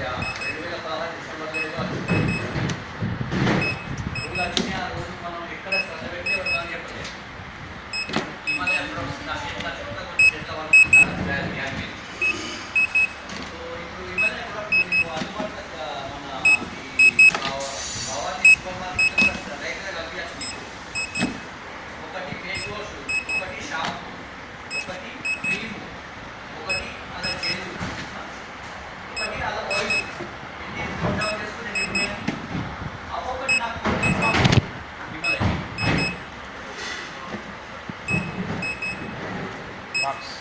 రెండు వేల పదహారు సందర్భంగా రోజు వచ్చిన ఆ రోజు మనం ఎక్కడ శ్రద్ధ పెట్టి ఉంటాం చెప్పండి హిమాలయ ప్రొఫెషన్ అసెట్ల చుట్ట కొన్ని చెట్ల వరకు సో ఇప్పుడు హిమాలయ కూడా మీకు అందుబాటులో మన భావాన్ని సూపర్ మార్కెట్ రైతులకు అభ్యాసం ఒకటి ఫేస్ వాష్ marks.